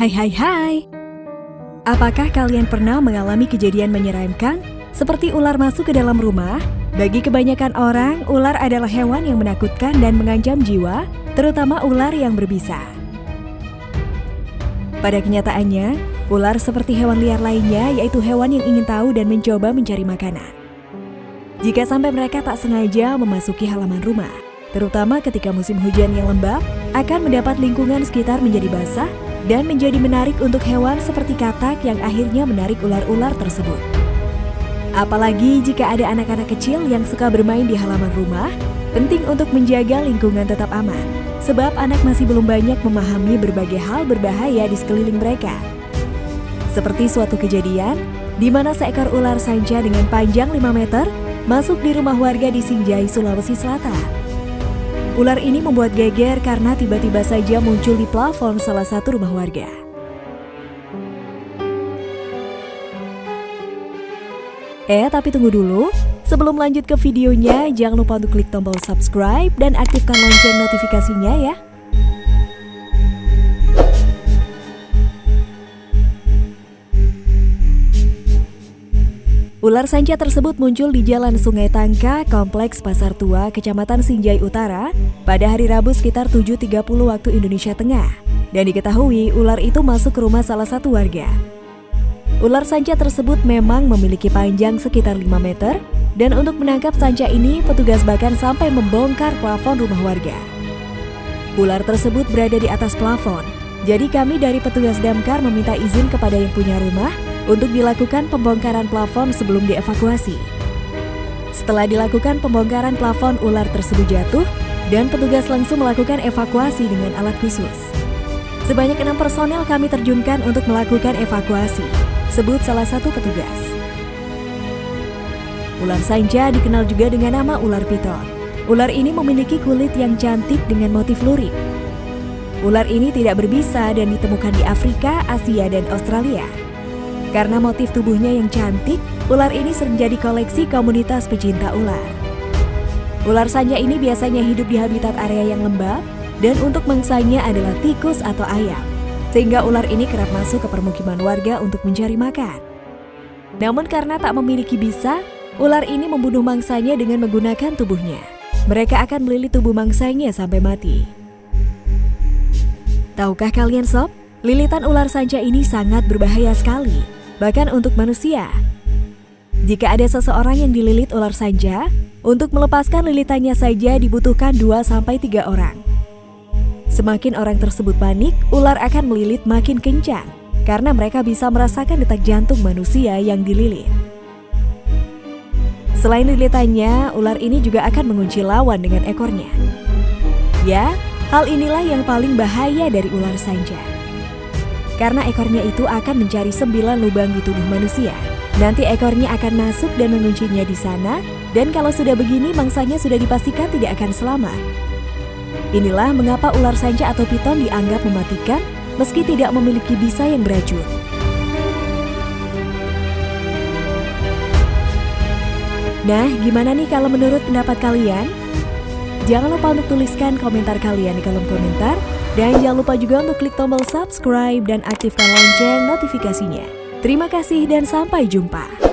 Hai hai hai. Apakah kalian pernah mengalami kejadian menyeramkan seperti ular masuk ke dalam rumah? Bagi kebanyakan orang, ular adalah hewan yang menakutkan dan mengancam jiwa, terutama ular yang berbisa. Pada kenyataannya, ular seperti hewan liar lainnya yaitu hewan yang ingin tahu dan mencoba mencari makanan. Jika sampai mereka tak sengaja memasuki halaman rumah, terutama ketika musim hujan yang lembab, akan mendapat lingkungan sekitar menjadi basah dan menjadi menarik untuk hewan seperti katak yang akhirnya menarik ular-ular tersebut. Apalagi jika ada anak-anak kecil yang suka bermain di halaman rumah, penting untuk menjaga lingkungan tetap aman, sebab anak masih belum banyak memahami berbagai hal berbahaya di sekeliling mereka. Seperti suatu kejadian, di mana seekor ular sanca dengan panjang 5 meter masuk di rumah warga di Sinjai, Sulawesi Selatan. Ular ini membuat geger karena tiba-tiba saja muncul di plafon salah satu rumah warga. Eh, tapi tunggu dulu. Sebelum lanjut ke videonya, jangan lupa untuk klik tombol subscribe dan aktifkan lonceng notifikasinya ya. Ular sanca tersebut muncul di Jalan Sungai Tangka, Kompleks Pasar Tua, Kecamatan Sinjai Utara, pada hari Rabu sekitar 7.30 waktu Indonesia Tengah. Dan diketahui ular itu masuk ke rumah salah satu warga. Ular sanca tersebut memang memiliki panjang sekitar 5 meter, dan untuk menangkap sanca ini, petugas bahkan sampai membongkar plafon rumah warga. Ular tersebut berada di atas plafon, jadi kami dari petugas damkar meminta izin kepada yang punya rumah untuk dilakukan pembongkaran plafon sebelum dievakuasi. Setelah dilakukan pembongkaran plafon, ular tersebut jatuh dan petugas langsung melakukan evakuasi dengan alat khusus. Sebanyak enam personel kami terjunkan untuk melakukan evakuasi, sebut salah satu petugas. Ular sanja dikenal juga dengan nama ular piton. Ular ini memiliki kulit yang cantik dengan motif lurik. Ular ini tidak berbisa dan ditemukan di Afrika, Asia, dan Australia. Karena motif tubuhnya yang cantik, ular ini sering jadi koleksi komunitas pecinta ular. Ular sanja ini biasanya hidup di habitat area yang lembab, dan untuk mangsanya adalah tikus atau ayam. Sehingga ular ini kerap masuk ke permukiman warga untuk mencari makan. Namun karena tak memiliki bisa, ular ini membunuh mangsanya dengan menggunakan tubuhnya. Mereka akan melilit tubuh mangsanya sampai mati. Tahukah kalian sob, lilitan ular sanca ini sangat berbahaya sekali bahkan untuk manusia. Jika ada seseorang yang dililit ular saja, untuk melepaskan lilitannya saja dibutuhkan 2-3 orang. Semakin orang tersebut panik, ular akan melilit makin kencang karena mereka bisa merasakan detak jantung manusia yang dililit. Selain lilitannya, ular ini juga akan mengunci lawan dengan ekornya. Ya, hal inilah yang paling bahaya dari ular sanca karena ekornya itu akan mencari sembilan lubang di tubuh manusia. Nanti ekornya akan masuk dan menguncinya di sana, dan kalau sudah begini mangsanya sudah dipastikan tidak akan selamat. Inilah mengapa ular sanca atau piton dianggap mematikan meski tidak memiliki bisa yang beracun. Nah, gimana nih kalau menurut pendapat kalian? Jangan lupa untuk tuliskan komentar kalian di kolom komentar dan jangan lupa juga untuk klik tombol subscribe dan aktifkan lonceng notifikasinya. Terima kasih dan sampai jumpa.